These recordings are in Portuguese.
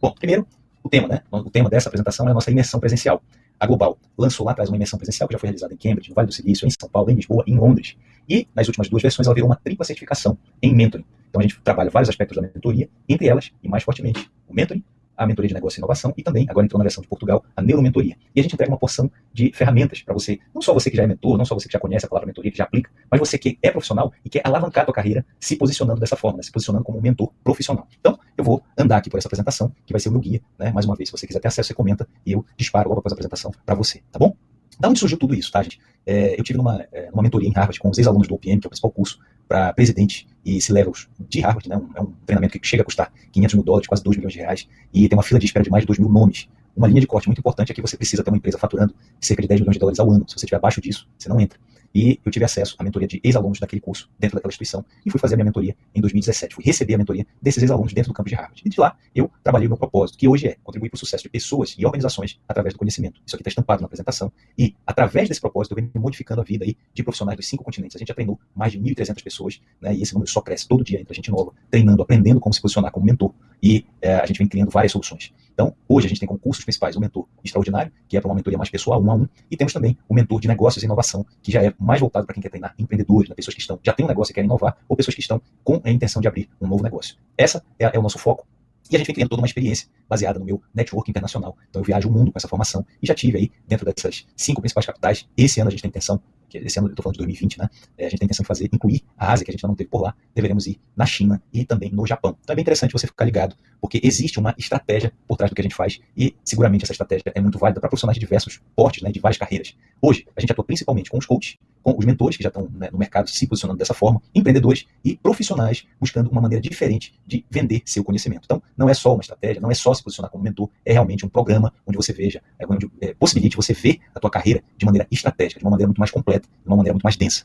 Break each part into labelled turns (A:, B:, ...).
A: Bom, primeiro, o tema, né? O tema dessa apresentação é a nossa imersão presencial. A Global lançou lá atrás uma imersão presencial que já foi realizada em Cambridge, no Vale do Silício, em São Paulo, em Lisboa em Londres. E nas últimas duas versões ela virou uma tripla certificação em mentoring. Então a gente trabalha vários aspectos da mentoria, entre elas, e mais fortemente, o mentoring, a mentoria de negócio e inovação e também, agora entrou na versão de Portugal, a neuromentoria. E a gente entrega uma porção de ferramentas para você, não só você que já é mentor, não só você que já conhece a palavra mentoria, que já aplica, mas você que é profissional e quer alavancar a tua carreira se posicionando dessa forma, né, se posicionando como um mentor profissional. Então, eu vou andar aqui por essa apresentação, que vai ser o meu guia, né? Mais uma vez, se você quiser ter acesso, você comenta e eu disparo logo após a apresentação para você, tá bom? Da onde surgiu tudo isso, tá, gente? É, eu tive numa, é, numa mentoria em Harvard com os ex-alunos do OPM, que é o principal curso para presidente e C-levels de Harvard, né? É um treinamento que chega a custar 500 mil dólares, quase 2 milhões de reais, e tem uma fila de espera de mais de 2 mil nomes. Uma linha de corte muito importante é que você precisa ter uma empresa faturando cerca de 10 milhões de dólares ao ano. Se você estiver abaixo disso, você não entra. E eu tive acesso à mentoria de ex-alunos daquele curso, dentro daquela instituição, e fui fazer a minha mentoria em 2017. Fui receber a mentoria desses ex-alunos dentro do campus de Harvard. E de lá, eu trabalhei o meu propósito, que hoje é contribuir para o sucesso de pessoas e organizações através do conhecimento. Isso aqui está estampado na apresentação. E, através desse propósito, eu venho modificando a vida aí de profissionais dos cinco continentes. A gente já treinou mais de 1.300 pessoas, né, e esse número só cresce todo dia, entra gente nova, treinando, aprendendo como se posicionar como mentor. E é, a gente vem criando várias soluções. Então, hoje a gente tem como cursos principais o mentor extraordinário, que é para uma mentoria mais pessoal, um a um, e temos também o mentor de negócios e inovação, que já é mais voltado para quem quer treinar empreendedores, né, pessoas que estão, já têm um negócio e querem inovar, ou pessoas que estão com a intenção de abrir um novo negócio. Essa é, é o nosso foco. E a gente vem criando toda uma experiência baseada no meu network internacional. Então eu viajo o mundo com essa formação e já tive aí, dentro dessas cinco principais capitais, esse ano a gente tem intenção que esse ano eu estou falando de 2020, né? É, a gente tem intenção de fazer, incluir a Ásia, que a gente ainda não teve por lá, deveremos ir na China e também no Japão. Então é bem interessante você ficar ligado, porque existe uma estratégia por trás do que a gente faz e seguramente essa estratégia é muito válida para profissionais de diversos portes, né, de várias carreiras. Hoje, a gente atua principalmente com os coaches, com os mentores que já estão né, no mercado se posicionando dessa forma, empreendedores e profissionais buscando uma maneira diferente de vender seu conhecimento. Então, não é só uma estratégia, não é só se posicionar como mentor, é realmente um programa onde você veja, é onde é, possibilite você ver a tua carreira de maneira estratégica, de uma maneira muito mais completa, de uma maneira muito mais densa.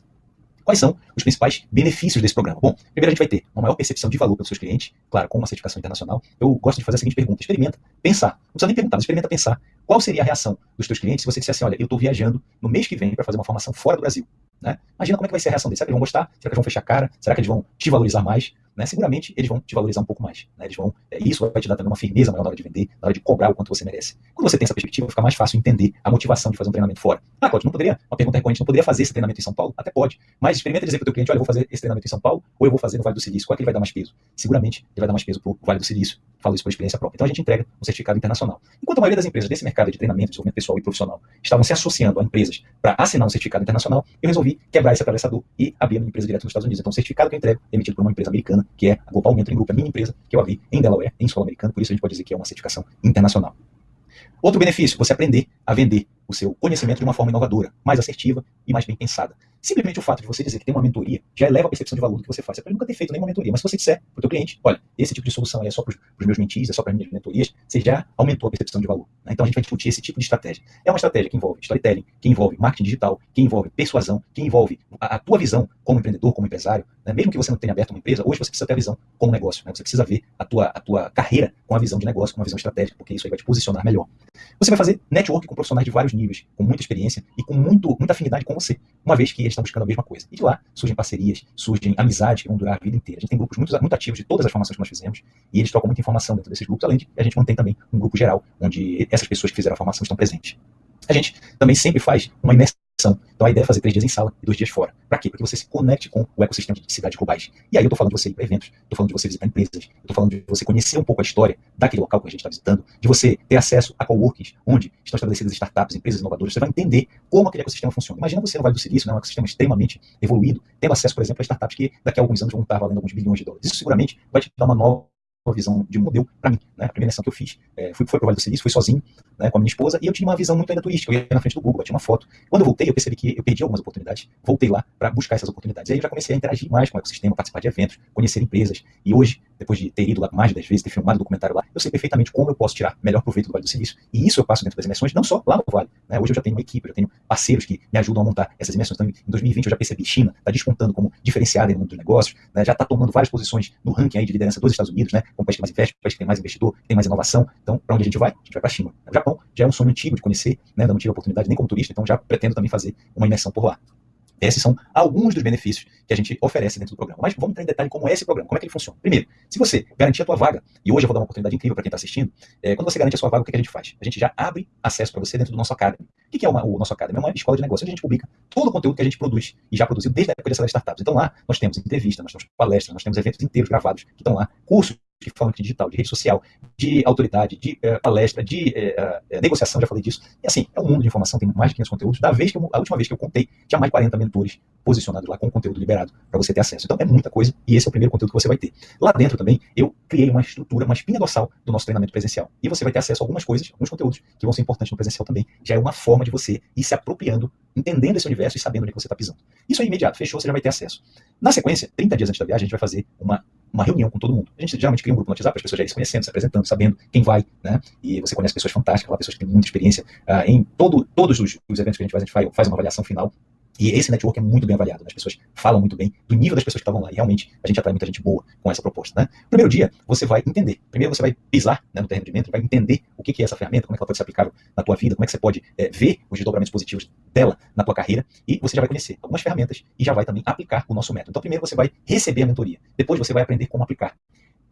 A: Quais são os principais benefícios desse programa? Bom, primeiro a gente vai ter uma maior percepção de valor pelos seus clientes, claro, com uma certificação internacional. Eu gosto de fazer a seguinte pergunta: experimenta, pensar. Não precisa nem perguntar, mas experimenta pensar. Qual seria a reação dos teus clientes se você dissesse assim: olha, eu estou viajando no mês que vem para fazer uma formação fora do Brasil? Né? Imagina como é que vai ser a reação deles. Será que eles vão gostar? Será que eles vão fechar a cara? Será que eles vão te valorizar mais? Né? Seguramente eles vão te valorizar um pouco mais. Né? Eles vão, é, isso vai te dar também uma firmeza maior na hora de vender, na hora de cobrar o quanto você merece. Quando você tem essa perspectiva, fica mais fácil entender a motivação de fazer um treinamento fora. Ah, Cláudio, não poderia, uma pergunta recorrente, não poderia fazer esse treinamento em São Paulo? Até pode. Mas experimenta dizer para o teu cliente, olha, eu vou fazer esse treinamento em São Paulo ou eu vou fazer no Vale do Silício. Qual é que ele vai dar mais peso? Seguramente ele vai dar mais peso para o Vale do Silício. Falo isso por experiência própria. Então a gente entrega um certificado internacional. Enquanto a maioria das empresas desse mercado de treinamento, desenvolvimento pessoal e profissional estavam se associando a empresas para assinar um certificado internacional, eu resolvi quebrar esse atravessador e abrir a minha empresa direto nos Estados Unidos. Então o certificado que eu entrego é emitido por uma empresa americana, que é a Global Mentoring Group, a minha empresa, que eu abri em Delaware, em solo americano, por isso a gente pode dizer que é uma certificação internacional. Outro benefício, você aprender a vender o seu conhecimento de uma forma inovadora, mais assertiva e mais bem pensada. Simplesmente o fato de você dizer que tem uma mentoria já eleva a percepção de valor do que você faz. Você pode nunca ter feito nenhuma mentoria, mas se você disser para o teu cliente, olha, esse tipo de solução é só para os meus mentis, é só para as minhas mentorias, você já aumentou a percepção de valor. Né? Então a gente vai discutir esse tipo de estratégia. É uma estratégia que envolve storytelling, que envolve marketing digital, que envolve persuasão, que envolve a, a tua visão como empreendedor, como empresário. Né? Mesmo que você não tenha aberto uma empresa, hoje você precisa ter a visão como negócio. Né? Você precisa ver a tua, a tua carreira com a visão de negócio, com uma visão estratégica, porque isso aí vai te posicionar melhor. Você vai fazer network com profissionais de vários níveis, com muita experiência e com muito, muita afinidade com você, uma vez que eles estão buscando a mesma coisa. E de lá surgem parcerias, surgem amizades que vão durar a vida inteira. A gente tem grupos muito, muito ativos de todas as formações que nós fizemos e eles trocam muita informação dentro desses grupos, além de a gente mantém também um grupo geral, onde essas pessoas que fizeram a formação estão presentes. A gente também sempre faz uma imersão então a ideia é fazer três dias em sala e dois dias fora. Para quê? Para que você se conecte com o ecossistema de cidades globais. E aí eu estou falando de você ir para eventos, estou falando de você visitar empresas, estou falando de você conhecer um pouco a história daquele local que a gente está visitando, de você ter acesso a coworkings, onde estão estabelecidas startups, empresas inovadoras. Você vai entender como aquele ecossistema funciona. Imagina você no Vale do Silício, né, um ecossistema extremamente evoluído, tendo acesso, por exemplo, a startups que daqui a alguns anos vão estar valendo alguns bilhões de dólares. Isso seguramente vai te dar uma nova visão de modelo para mim. Né? A primeira lição que eu fiz é, fui, foi para o Vale do Silício, fui sozinho né, com a minha esposa, e eu tinha uma visão muito ainda turística. Eu ia na frente do Google, bati uma foto. Quando eu voltei, eu percebi que eu perdi algumas oportunidades. Voltei lá para buscar essas oportunidades. E aí eu já comecei a interagir mais com o ecossistema, participar de eventos, conhecer empresas. E hoje, depois de ter ido lá mais de 10 vezes, ter filmado documentário lá, eu sei perfeitamente como eu posso tirar melhor proveito do Vale do Silício. E isso eu passo dentro das imersões, não só lá no Vale. Né? Hoje eu já tenho uma equipe, eu tenho parceiros que me ajudam a montar essas imersões. Então, em 2020 eu já percebi China está despontando como diferenciada no mundo dos negócios, né? já está tomando várias posições no ranking aí de liderança dos Estados Unidos, né? Como país que mais investe, país que tem mais investidor, tem mais inovação. Então, para onde a gente vai? A gente vai para a China. O Japão já é um sonho antigo de conhecer, né? não tive a oportunidade nem como turista, então já pretendo também fazer uma imersão por lá. Esses são alguns dos benefícios que a gente oferece dentro do programa. Mas vamos entrar em detalhe como é esse programa, como é que ele funciona. Primeiro, se você garantir a tua vaga, e hoje eu vou dar uma oportunidade incrível para quem está assistindo, é, quando você garante a sua vaga, o que, que, a gente faz? A gente já abre acesso para você dentro do nosso Academy. O que, é uma, o nosso Academy? É uma escola de negócio onde a gente publica todo o conteúdo que a gente produz e já produziu desde a época de Startups. Então lá nós temos entrevistas, nós temos palestras, nós temos eventos inteiros gravados que estão lá, cursos de marketing digital, de rede social, de autoridade, de uh, palestra, de uh, uh, negociação, já falei disso. E assim, é um mundo de informação, tem mais de 500 conteúdos. Da vez que eu, a última vez que eu contei, tinha mais de 40 mentores posicionados lá com conteúdo liberado para você ter acesso. Então é muita coisa e esse é o primeiro conteúdo que você vai ter. Lá dentro também, eu criei uma estrutura, uma espinha dorsal do nosso treinamento presencial. E você vai ter acesso a algumas coisas, alguns conteúdos que vão ser importantes no presencial também. Já é uma forma de você ir se apropriando, entendendo esse universo e sabendo onde é você está pisando. Isso é imediato, fechou, você já vai ter acesso. Na sequência, 30 dias antes da viagem, a gente vai fazer uma uma reunião com todo mundo. A gente geralmente cria um grupo no WhatsApp, as pessoas já se conhecendo, se apresentando, sabendo quem vai, né? E você conhece pessoas fantásticas, pessoas que têm muita experiência uh, em todo, todos os, os, eventos que a gente faz, a gente faz, uma avaliação final e esse network é muito bem avaliado, né? as pessoas falam muito bem do nível das pessoas que estavam lá, e realmente a gente atrai muita gente boa com essa proposta. Né? Primeiro dia, você vai entender. Primeiro você vai pisar né, no terreno de dentro, vai entender o que é essa ferramenta, como é que ela pode ser aplicável na tua vida, como é que você pode é, ver os desdobramentos positivos dela na tua carreira, e você já vai conhecer algumas ferramentas e já vai também aplicar o nosso método. Então primeiro você vai receber a mentoria, depois você vai aprender como aplicar.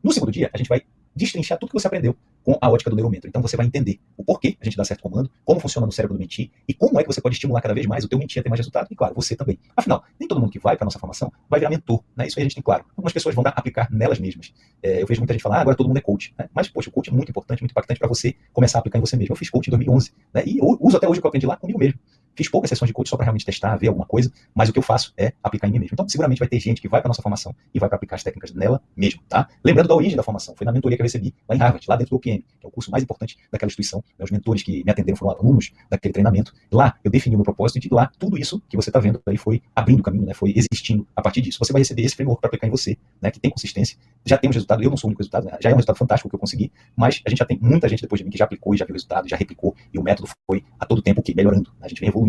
A: No segundo dia, a gente vai destrinchar tudo que você aprendeu com a ótica do neuromentor. Então você vai entender o porquê a gente dá certo comando, como funciona no cérebro do mentir e como é que você pode estimular cada vez mais o teu mentir a ter mais resultado e, claro, você também. Afinal, nem todo mundo que vai para nossa formação vai virar mentor, né? Isso aí a gente tem claro. Algumas pessoas vão dar, aplicar nelas mesmas. É, eu vejo muita gente falar, ah, agora todo mundo é coach. Né? Mas, poxa, o coach é muito importante, muito impactante para você começar a aplicar em você mesmo. Eu fiz coach em 2011 né? e uso até hoje o que eu aprendi lá comigo mesmo. Fiz poucas sessões de coach só para realmente testar, ver alguma coisa, mas o que eu faço é aplicar em mim mesmo. Então, seguramente vai ter gente que vai para nossa formação e vai para aplicar as técnicas nela mesmo, tá? Lembrando da origem da formação, foi na mentoria que eu recebi lá em Harvard, lá dentro do OPM, que é o curso mais importante daquela instituição. Né? Os mentores que me atenderam foram alunos daquele treinamento. Lá eu defini o meu propósito e de lá tudo isso que você está vendo aí foi abrindo caminho, né? Foi existindo a partir disso. Você vai receber esse framework para aplicar em você, né? Que tem consistência. Já temos resultado. Eu não sou o único resultado, né? já é um resultado fantástico que eu consegui, mas a gente já tem muita gente depois de mim que já aplicou e já viu resultado, já replicou e o método foi a todo tempo que melhorando. Né? A gente vem evoluindo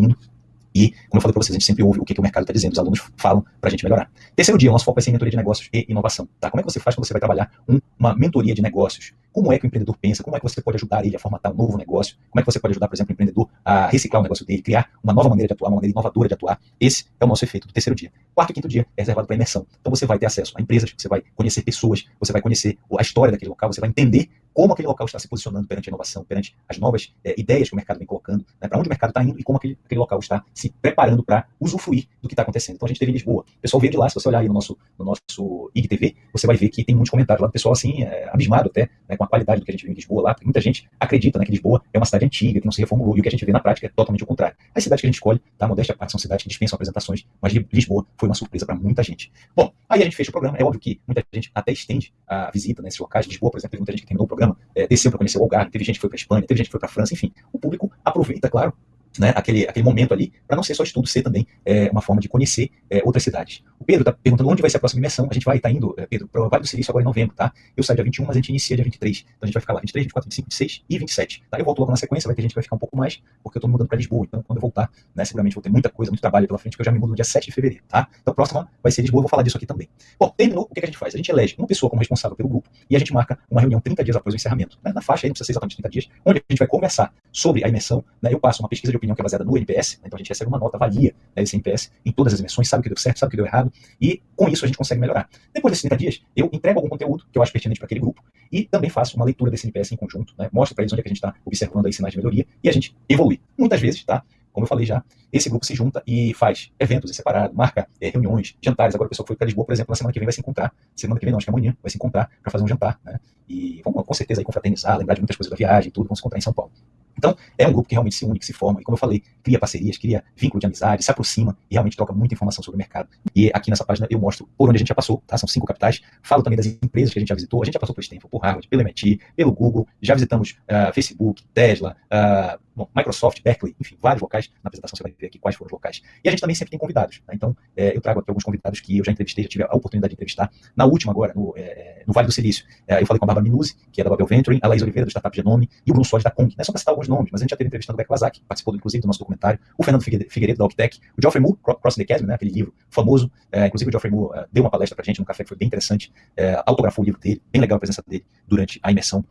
A: e, como eu falei para vocês, a gente sempre ouve o que, que o mercado está dizendo, os alunos falam para a gente melhorar. Terceiro dia, o nosso foco vai ser em mentoria de negócios e inovação. Tá? Como é que você faz quando você vai trabalhar um, uma mentoria de negócios? Como é que o empreendedor pensa? Como é que você pode ajudar ele a formatar um novo negócio? Como é que você pode ajudar, por exemplo, o empreendedor a reciclar o negócio dele, criar uma nova maneira de atuar, uma maneira inovadora de atuar? Esse é o nosso efeito do terceiro dia. Quarto e quinto dia é reservado para imersão. Então você vai ter acesso a empresas, você vai conhecer pessoas, você vai conhecer a história daquele local, você vai entender como aquele local está se posicionando perante a inovação, perante as novas é, ideias que o mercado vem colocando, né, para onde o mercado está indo e como aquele, aquele local está se preparando para usufruir do que está acontecendo. Então a gente teve em Lisboa. O pessoal veio de lá, se você olhar aí no nosso, no nosso IGTV, você vai ver que tem muitos comentários lá do pessoal assim, é, abismado até, né, com a qualidade do que a gente viu em Lisboa lá, porque muita gente acredita né, que Lisboa é uma cidade antiga, que não se reformulou, e o que a gente vê na prática é totalmente o contrário. As cidades que a gente escolhe, tá, modéstia parte, são cidades que dispensam apresentações, mas Lisboa foi uma surpresa para muita gente. Bom, aí a gente fez o programa, é óbvio que muita gente até estende a visita nesses locais. Lisboa, por exemplo, teve muita gente que terminou o programa, é, desceu para conhecer o Algarve, teve gente que foi para Espanha, teve gente que foi para França, enfim. O público aproveita, claro, né, aquele, aquele momento ali, para não ser só estudo, ser também é, uma forma de conhecer é, outras cidades. O Pedro está perguntando onde vai ser a próxima imersão. A gente vai estar tá indo, é, Pedro, para o Vale do Silício agora em novembro, tá? Eu saio dia 21, mas a gente inicia dia 23. Então a gente vai ficar lá 23, 24, 25, 26 e 27. Tá? Eu volto logo na sequência, vai ter gente que vai ficar um pouco mais, porque eu estou mudando para Lisboa. Então quando eu voltar, né, seguramente vou ter muita coisa, muito trabalho pela frente, que eu já me mudo no dia 7 de fevereiro, tá? Então próxima vai ser Lisboa, eu vou falar disso aqui também. Bom, terminou, o que, que a gente faz? A gente elege uma pessoa como responsável pelo grupo e a gente marca uma reunião 30 dias após o encerramento. Né? Na faixa aí, não precisa ser exatamente 30 dias, onde a gente vai conversar sobre a imersão. Né? Eu passo uma pesquisa de opinião que é baseada no NPS, né? então a gente recebe uma nota, avalia né, esse NPS em todas as emissões, sabe o que deu certo, sabe o que deu errado, e com isso a gente consegue melhorar. Depois desses 30 dias, eu entrego algum conteúdo que eu acho pertinente para aquele grupo e também faço uma leitura desse NPS em conjunto, né, mostro para eles onde é que a gente está observando aí sinais de melhoria e a gente evolui. Muitas vezes, tá? Como eu falei já, esse grupo se junta e faz eventos em separado, marca é, reuniões, jantares. Agora a pessoa que foi para Lisboa, por exemplo, na semana que vem vai se encontrar. Semana que vem não, acho que amanhã vai se encontrar para fazer um jantar, né? E vamos com certeza aí confraternizar, lembrar de muitas coisas da viagem e tudo, vamos se encontrar em São Paulo. Então, é um grupo que realmente se une, que se forma, e como eu falei, cria parcerias, cria vínculo de amizade, se aproxima e realmente troca muita informação sobre o mercado. E aqui nessa página eu mostro por onde a gente já passou, tá? São cinco capitais. Falo também das empresas que a gente já visitou. A gente já passou por Stanford, por Harvard, pelo MIT, pelo Google, já visitamos uh, Facebook, Tesla, uh, bom, Microsoft, Berkeley, enfim, vários locais. Na apresentação você vai ver aqui quais foram os locais. E a gente também sempre tem convidados. Né? Então, é, eu trago aqui alguns convidados que eu já entrevistei, já tive a oportunidade de entrevistar. Na última agora, no, é, no Vale do Silício, é, eu falei com a Barbara Minuzzi, que é da Babel Venturing, a Laís Oliveira, do Startup Genome, e o Bruno Soares da Kong. Não é só para citar alguns nomes, mas a gente já teve entrevistando o Beck Lazak, participou inclusive do nosso documentário, o Fernando Figueiredo, da Octec, o Geoffrey Moore, Cross the Chasm, né, aquele livro famoso, é, inclusive o Geoffrey Moore uh, deu uma palestra pra gente no café que foi bem interessante, é, autografou o livro dele, bem legal a presença dele durante a imersão.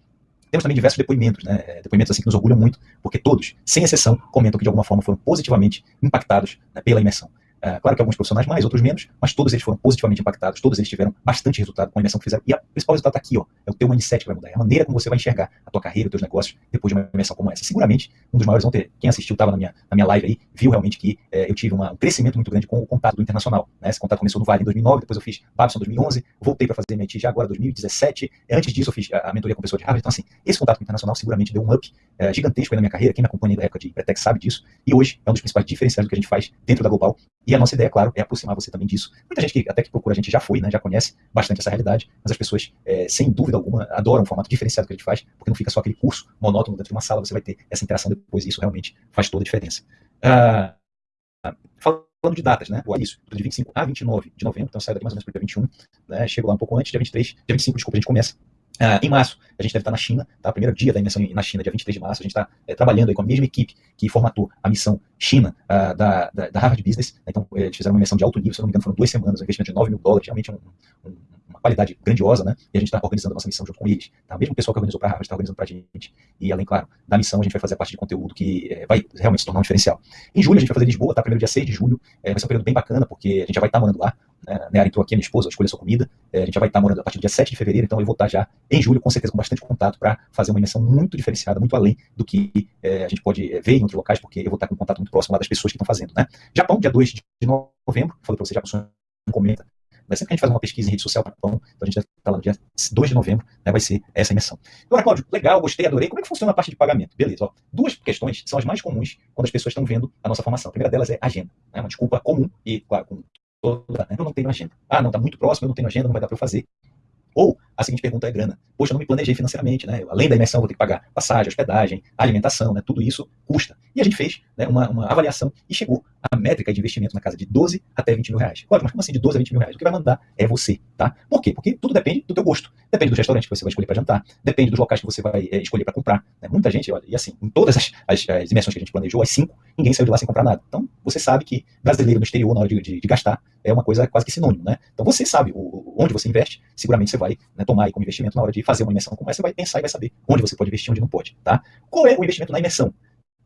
A: Temos também diversos depoimentos, né? É, depoimentos assim que nos orgulham muito, porque todos, sem exceção, comentam que de alguma forma foram positivamente impactados né, pela imersão. É, claro que alguns profissionais mais, outros menos, mas todos eles foram positivamente impactados, todos eles tiveram bastante resultado com a imersão que fizeram. E o principal resultado está aqui, ó, é o teu mindset que vai mudar, é a maneira como você vai enxergar a tua carreira, os teus negócios depois de uma imersão como essa. Seguramente, um dos maiores ontem, quem assistiu estava na minha, na minha live aí, viu realmente que é, eu tive uma, um crescimento muito grande com o contato do internacional. Né? Esse contato começou no Vale em 2009, depois eu fiz Babson em 2011, voltei para fazer MIT já agora em 2017. Antes disso, eu fiz a, a mentoria com pessoa de Harvard. Então, assim, esse contato com o internacional seguramente deu um up é, gigantesco aí na minha carreira. Quem me acompanha da época de Pretex sabe disso. E hoje é um dos principais diferenciais do que a gente faz dentro da Global. E a nossa ideia, claro, é aproximar você também disso. Muita gente que até que procura a gente já foi, né, já conhece bastante essa realidade, mas as pessoas, é, sem dúvida alguma, adoram o formato diferenciado que a gente faz, porque não fica só aquele curso monótono dentro de uma sala, você vai ter essa interação depois, e isso realmente faz toda a diferença. Ah, falando de datas, né? O início, de 25 a 29 de novembro, então sai daqui mais ou menos para o dia 21, né? Chego lá um pouco antes, dia 23, dia 25, desculpa, a gente começa Uh, em março, a gente deve estar na China, tá? Primeiro dia da imersão na China, dia 23 de março, a gente está é, trabalhando aí com a mesma equipe que formatou a missão China uh, da, da, da, Harvard Business. Né? Então, eles fizeram uma imersão de alto nível, se não me engano, foram duas semanas, um investimento de 9 mil dólares, realmente um, um, uma qualidade grandiosa, né? E a gente está organizando a nossa missão junto com eles. Tá? Mesmo pessoal que organizou para a Harvard está organizando para a gente. E além, claro, da missão, a gente vai fazer a parte de conteúdo que é, vai realmente se tornar um diferencial. Em julho, a gente vai fazer Lisboa, tá? Primeiro dia 6 de julho, é, vai ser um período bem bacana, porque a gente já vai estar morando lá. Né? Entrou aqui, minha esposa, escolheu sua comida. É, a gente já vai estar tá morando a partir do dia 7 de fevereiro, então eu vou estar tá já em julho, com certeza, com bastante contato para fazer uma imersão muito diferenciada, muito além do que é, a gente pode é, ver em outros locais, porque eu vou estar com contato muito próximo lá das pessoas que estão fazendo. Né? Japão, dia 2 de novembro, falei para você, já comenta. Mas sempre que a gente faz uma pesquisa em rede social para Japão, então a gente estar lá no dia 2 de novembro, né, vai ser essa imersão. Agora, Cláudio, legal, gostei, adorei. Como é que funciona a parte de pagamento? Beleza, ó. Duas questões são as mais comuns quando as pessoas estão vendo a nossa formação. A primeira delas é agenda. Né, uma desculpa comum e, claro, com toda. Né, eu não tenho agenda. Ah, não, está muito próximo, eu não tenho agenda, não vai dar para eu fazer. Ou a seguinte pergunta é grana. Poxa, eu não me planejei financeiramente, né? Além da imersão, vou ter que pagar passagem, hospedagem, alimentação, né? Tudo isso custa. E a gente fez né, uma, uma avaliação e chegou a métrica de investimento na casa de 12 até 20 mil reais. Claro, mas como assim de 12 a 20 mil reais? O que vai mandar é você, tá? Por quê? Porque tudo depende do teu gosto. Depende do restaurante que você vai escolher para jantar, depende dos locais que você vai é, escolher para comprar. Né? Muita gente, olha, e assim, em todas as, as, as, imersões que a gente planejou, as cinco, ninguém saiu de lá sem comprar nada. Então, você sabe que brasileiro no exterior, na hora de, de, de gastar, é uma coisa quase que sinônimo, né? Então, você sabe o, onde você investe, seguramente você vai né, tomar como investimento na hora de fazer uma imersão como essa, você vai pensar e vai saber onde você pode investir onde não pode, tá? Qual é o investimento na imersão?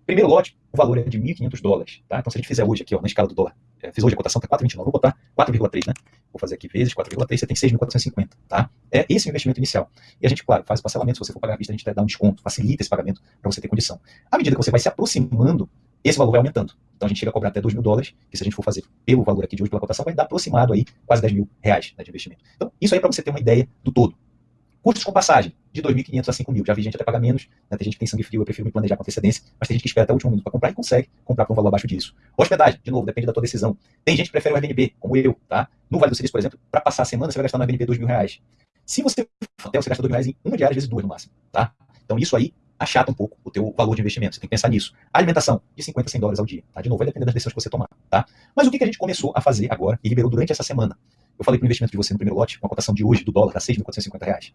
A: Primeiro lote, o valor é de 1.500 dólares, tá? Então, se a gente fizer hoje aqui, ó, na escala do dólar, é, fiz hoje a cotação, tá 4,29, vou botar 4,3, né? Vou fazer aqui vezes 4,3, você tem 6.450, tá? É esse o investimento inicial. E a gente, claro, faz o parcelamento, se você for pagar à vista, a gente dá um desconto, facilita esse pagamento para você ter condição. À medida que você vai se aproximando, esse valor vai aumentando. Então a gente chega a cobrar até 2 mil dólares, que se a gente for fazer pelo valor aqui de hoje, pela cotação, vai dar aproximado aí quase 10 mil reais né, de investimento. Então, isso aí é para você ter uma ideia do todo. Custos com passagem, de 2.500 a 5.000. Já vi gente até pagar menos, né? tem gente que tem sangue frio, eu prefiro me planejar com antecedência, mas tem gente que espera até o último minuto para comprar e consegue comprar por um valor abaixo disso. Hospedagem, de novo, depende da tua decisão. Tem gente que prefere o Airbnb, como eu, tá? No Vale do Silício, por exemplo, para passar a semana, você vai gastar no Airbnb 2 mil reais. Se você for hotel, você gasta 2 mil reais em uma diária vezes duas no máximo, tá? Então isso aí achata um pouco o teu valor de investimento. Você tem que pensar nisso. Alimentação, de 50 a 100 dólares ao dia. Tá? De novo, vai depender das decisões que você tomar. Tá? Mas o que, que a gente começou a fazer agora e liberou durante essa semana? Eu falei para o investimento de você no primeiro lote, com a cotação de hoje do dólar, tá 6.450 reais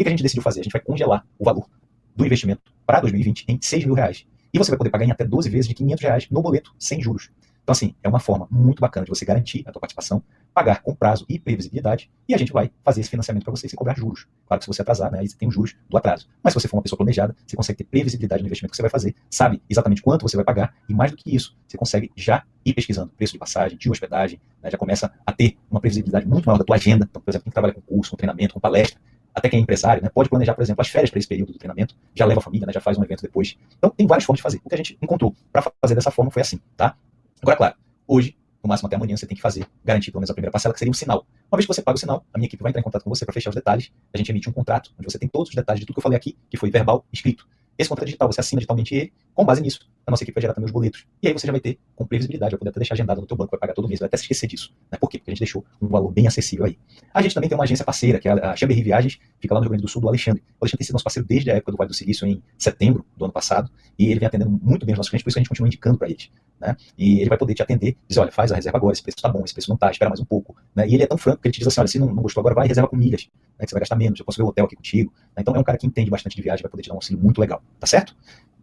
A: que, que a gente decidiu fazer? A gente vai congelar o valor do investimento para 2020 em 6 mil reais. E você vai poder pagar em até 12 vezes de 500 reais no boleto, sem juros. Então, assim, é uma forma muito bacana de você garantir a tua participação, pagar com prazo e previsibilidade, e a gente vai fazer esse financiamento para você sem cobrar juros. Claro que se você atrasar, né, aí você tem os juros do atraso. Mas se você for uma pessoa planejada, você consegue ter previsibilidade no investimento que você vai fazer, sabe exatamente quanto você vai pagar, e mais do que isso, você consegue já ir pesquisando preço de passagem, de hospedagem, né, já começa a ter uma previsibilidade muito maior da tua agenda. Então, por exemplo, quem trabalha com curso, com treinamento, com palestra, até quem é empresário, né, pode planejar, por exemplo, as férias para esse período do treinamento, já leva a família, né, já faz um evento depois. Então, tem várias formas de fazer. O que a gente encontrou para fazer dessa forma foi assim, tá? Agora, claro, hoje, no máximo até amanhã, você tem que fazer, garantir pelo menos a primeira parcela, que seria um sinal. Uma vez que você paga o sinal, a minha equipe vai entrar em contato com você para fechar os detalhes, a gente emite um contrato, onde você tem todos os detalhes de tudo que eu falei aqui, que foi verbal, escrito. Esse contrato digital, você assina digitalmente ele, com base nisso, a nossa equipe vai gerar também os boletos. E aí você já vai ter com previsibilidade, vai poder até deixar agendado no teu banco, vai pagar todo mês, vai até se esquecer disso. Né? Por quê? Porque a gente deixou um valor bem acessível aí. A gente também tem uma agência parceira, que é a Chamberry Viagens, fica lá no Rio Grande do Sul, do Alexandre. O Alexandre tem sido nosso parceiro desde a época do Vale do Silício, em setembro do ano passado, e ele vem atendendo muito bem os nossos clientes, por isso a gente continua indicando para eles. Né? E ele vai poder te atender, dizer, olha, faz a reserva agora, esse preço está bom, esse preço não está, espera mais um pouco. Né? E ele é tão franco que ele te diz assim, olha, se não, não gostou agora, vai reserva com milhas, né? que você vai gastar menos, eu posso ver o hotel aqui contigo. Né? Então é um cara que entende bastante de viagem, vai poder te dar um auxílio muito legal, tá certo?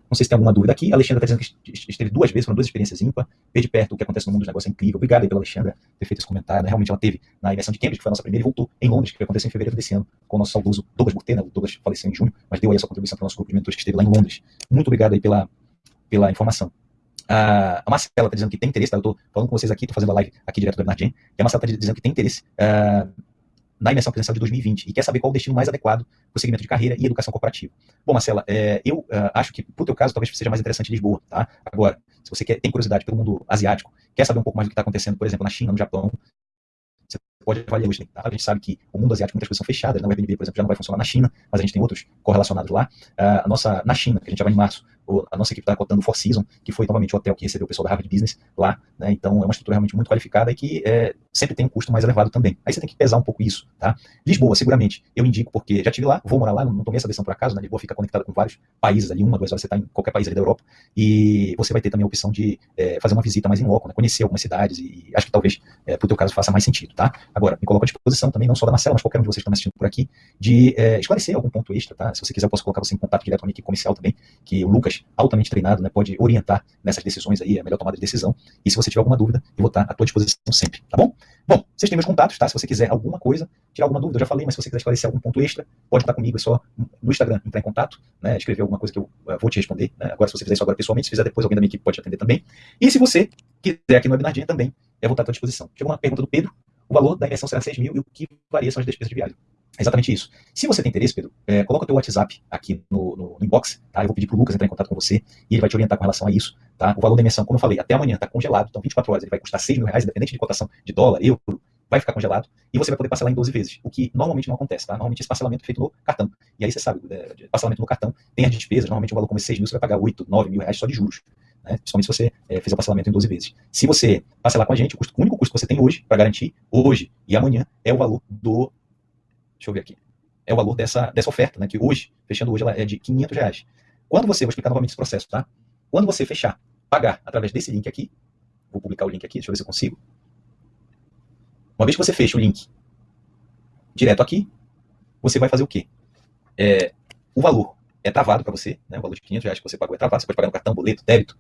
A: Não sei se tem alguma dúvida aqui. A Alexandra está dizendo que esteve duas vezes, foram duas experiências ímpar. Ver de perto o que acontece no mundo dos negócios é incrível. Obrigado aí pela Alexandra ter feito esse comentário. Né? Realmente ela teve na imersão de Cambridge, que foi a nossa primeira, e voltou em Londres, que aconteceu em fevereiro desse ano, com o nosso saudoso Douglas Burté. Né? O Douglas faleceu em junho, mas deu aí a sua contribuição para o nosso grupo de mentores que esteve lá em Londres. Muito obrigado aí pela, pela informação. a Marcela está dizendo que tem interesse, tá? eu estou falando com vocês aqui, estou fazendo a live aqui direto do Bernardinho, e a Marcela está dizendo que tem interesse uh, na imersão presencial de 2020 e quer saber qual o destino mais adequado para o segmento de carreira e educação corporativa. Bom, Marcela, é, eu uh, acho que, para o teu caso, talvez seja mais interessante Lisboa, tá? Agora, se você quer, tem curiosidade pelo mundo asiático, quer saber um pouco mais do que está acontecendo, por exemplo, na China, no Japão, você pode avaliar hoje. Tá? A gente sabe que o mundo asiático muitas coisas são fechadas, né? o Airbnb, por exemplo, já não vai funcionar na China, mas a gente tem outros correlacionados lá. Uh, a nossa, na China, que a gente já vai em março, a nossa equipe está cotando o Four Seasons, que foi novamente o hotel que recebeu o pessoal da Harvard Business lá, né? Então é uma estrutura realmente muito qualificada e que é, sempre tem um custo mais elevado também. Aí você tem que pesar um pouco isso, tá? Lisboa, seguramente, eu indico porque já estive lá, vou morar lá, não tomei essa decisão por acaso, né? Lisboa fica conectada com vários países ali, uma, duas horas você está em qualquer país ali da Europa, e você vai ter também a opção de é, fazer uma visita mais em loco, né? Conhecer algumas cidades e acho que talvez é, pro teu caso faça mais sentido, tá? Agora, me coloco à disposição também, não só da Marcela, mas qualquer um de vocês que estão assistindo por aqui, de é, esclarecer algum ponto extra, tá? Se você quiser, eu posso colocar você em contato direto com a minha equipe comercial também, que o Lucas, altamente treinado, né, pode orientar nessas decisões aí, a melhor tomada de decisão. E se você tiver alguma dúvida, eu vou estar à tua disposição sempre, tá bom? Bom, vocês têm meus contatos, tá? Se você quiser alguma coisa, tirar alguma dúvida, eu já falei, mas se você quiser esclarecer algum ponto extra, pode contar comigo, é só no Instagram entrar em contato, né, escrever alguma coisa que eu uh, vou te responder. Né? Agora, se você fizer isso agora pessoalmente, se fizer depois, alguém da minha equipe pode te atender também. E se você quiser aqui no webinardinha também, eu vou estar à tua disposição. Chegou uma pergunta do Pedro, o valor da imersão será 6 mil e o que varia são as despesas de viagem. É exatamente isso. Se você tem interesse, Pedro, é, coloca o teu WhatsApp aqui no, no, no, inbox, tá? Eu vou pedir pro Lucas entrar em contato com você e ele vai te orientar com relação a isso, tá? O valor da emissão, como eu falei, até amanhã está congelado, então 24 horas ele vai custar 6 mil reais, independente de cotação de dólar, euro, vai ficar congelado e você vai poder parcelar em 12 vezes, o que normalmente não acontece, tá? Normalmente esse parcelamento é feito no cartão. E aí você sabe, é, parcelamento no cartão tem as despesas, normalmente um valor como 6 mil, você vai pagar 8, 9 mil reais só de juros. Né? Principalmente se você é, fizer o parcelamento em 12 vezes. Se você parcelar com a gente, o, custo, o único custo que você tem hoje, para garantir, hoje e amanhã, é o valor do. Deixa eu ver aqui é o valor dessa, dessa oferta, né, que hoje, fechando hoje, ela é de 500 reais. Quando você, vou explicar novamente esse processo, tá? Quando você fechar, pagar através desse link aqui, vou publicar o link aqui, deixa eu ver se eu consigo. Uma vez que você fecha o link direto aqui, você vai fazer o quê? É, o valor é travado para você, né, o valor de 500 reais que você pagou é travado, você pode pagar no cartão, boleto, débito.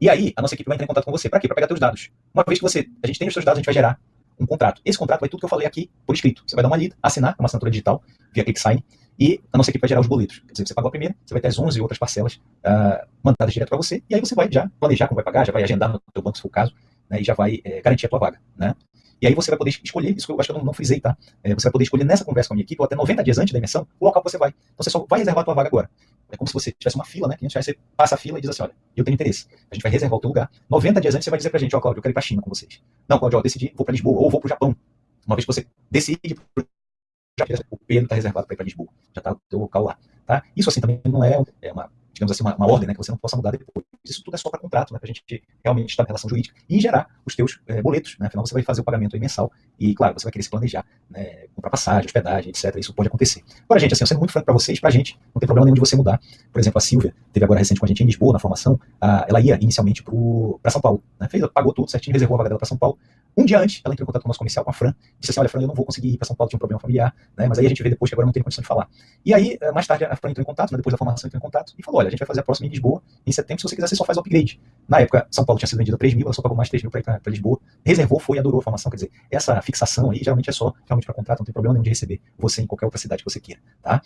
A: E aí, a nossa equipe vai entrar em contato com você. Para quê? Para pegar seus dados. Uma vez que você, a gente tem os seus dados, a gente vai gerar um contrato. Esse contrato vai tudo que eu falei aqui por escrito. Você vai dar uma lida, assinar, uma assinatura digital, via ClickSign, e a nossa equipe vai gerar os boletos. Quer dizer, você pagou a primeira, você vai ter as 11 outras parcelas uh, mandadas direto para você, e aí você vai já planejar como vai pagar, já vai agendar no seu banco, se for o caso, né, e já vai é, garantir a tua vaga. Né? E aí você vai poder escolher, isso que eu acho que eu não, não frisei, tá? É, você vai poder escolher nessa conversa com a minha equipe, ou até 90 dias antes da imersão, o local que você vai. Então você só vai reservar a tua vaga agora. É como se você tivesse uma fila, né? Que a gente vai, você passa a fila e diz assim, olha, eu tenho interesse. A gente vai reservar o teu lugar. 90 dias antes você vai dizer pra gente, ó, Cláudio, eu quero ir pra China com vocês. Não, Cláudio, eu decidi, vou pra Lisboa, ou vou pro Japão. Uma vez que você decide o Pedro está reservado para ir para Lisboa, já está o teu local lá. Tá? Isso assim também não é, é uma, digamos assim, uma, uma, ordem né, que você não possa mudar depois. Isso tudo é só para contrato, né, para a gente realmente estar em relação jurídica e gerar os teus é, boletos. Né, afinal, você vai fazer o pagamento mensal e, claro, você vai querer se planejar, né, comprar passagem, hospedagem, etc. Isso pode acontecer. Agora, gente, assim, eu sendo muito franco para vocês, para a gente, não tem problema nenhum de você mudar. Por exemplo, a Silvia teve agora recente com a gente em Lisboa, na formação, a, ela ia inicialmente para São Paulo. Né, fez, pagou tudo certinho, reservou a vaga dela para São Paulo. Um dia antes, ela entrou em contato com o nosso comercial, com a Fran, disse assim, olha, Fran, eu não vou conseguir ir para São Paulo, tinha um problema familiar, né, mas aí a gente vê depois que agora não tem condição de falar. E aí, eh, mais tarde, a Fran entrou em contato, né, depois da formação entrou em contato, e falou, olha, a gente vai fazer a próxima em Lisboa, em setembro, se você quiser, você só faz o upgrade. Na época, São Paulo tinha sido vendido a 3 mil, ela só pagou mais 3 mil para Lisboa, reservou, foi e adorou a formação, quer dizer, essa fixação aí geralmente é só realmente para contrato, não tem problema nenhum de receber você em qualquer outra cidade que você queira, tá?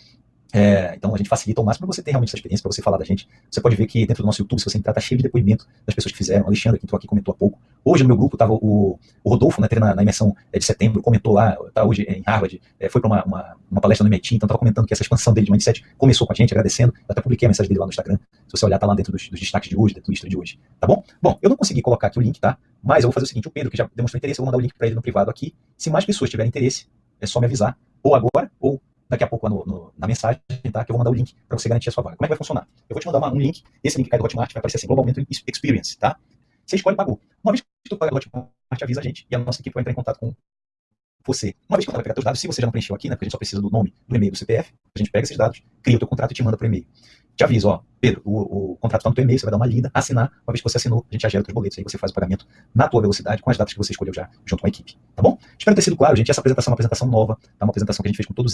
A: É, então a gente facilita ao máximo para você ter realmente essa experiência, para você falar da gente. Você pode ver que dentro do nosso YouTube, se você entrar, tá cheio de depoimento das pessoas que fizeram. O Alexandre, que entrou aqui, comentou há pouco. Hoje no meu grupo estava o, o, Rodolfo, né, na, na imersão é, de setembro, comentou lá, tá hoje em Harvard, é, foi para uma, uma, uma, palestra no MIT, então estava comentando que essa expansão dele de mindset começou com a gente, agradecendo. Eu até publiquei a mensagem dele lá no Instagram. Se você olhar, tá lá dentro dos, dos destaques de hoje, dentro do de hoje. Tá bom? Bom, eu não consegui colocar aqui o link, tá? Mas eu vou fazer o seguinte: o Pedro, que já demonstrou interesse, eu vou mandar o link para ele no privado aqui. Se mais pessoas tiverem interesse, é só me avisar, ou agora, ou daqui a pouco no, no, na mensagem, tá? Que eu vou mandar o link para você garantir a sua vaga. Como é que vai funcionar? Eu vou te mandar uma, um link, esse link cai do Hotmart, vai aparecer assim, Global Mentoring Experience, tá? Você escolhe e pagou. Uma vez que tu paga o Hotmart, avisa a gente e a nossa equipe vai entrar em contato com você. Uma vez que ela vai pegar seus dados, se você já não preencheu aqui, né? Porque a gente só precisa do nome, do e-mail, do CPF, a gente pega esses dados, cria o teu contrato e te manda por e-mail. Te aviso, ó, Pedro, o, o contrato está no teu e-mail, você vai dar uma lida, assinar, uma vez que você assinou, a gente já gera teus boletos, aí você faz o pagamento na tua velocidade, com as datas que você escolheu já, junto com a equipe, tá bom? Espero ter sido claro, gente, essa apresentação é uma apresentação nova, tá? uma apresentação que a gente fez com todos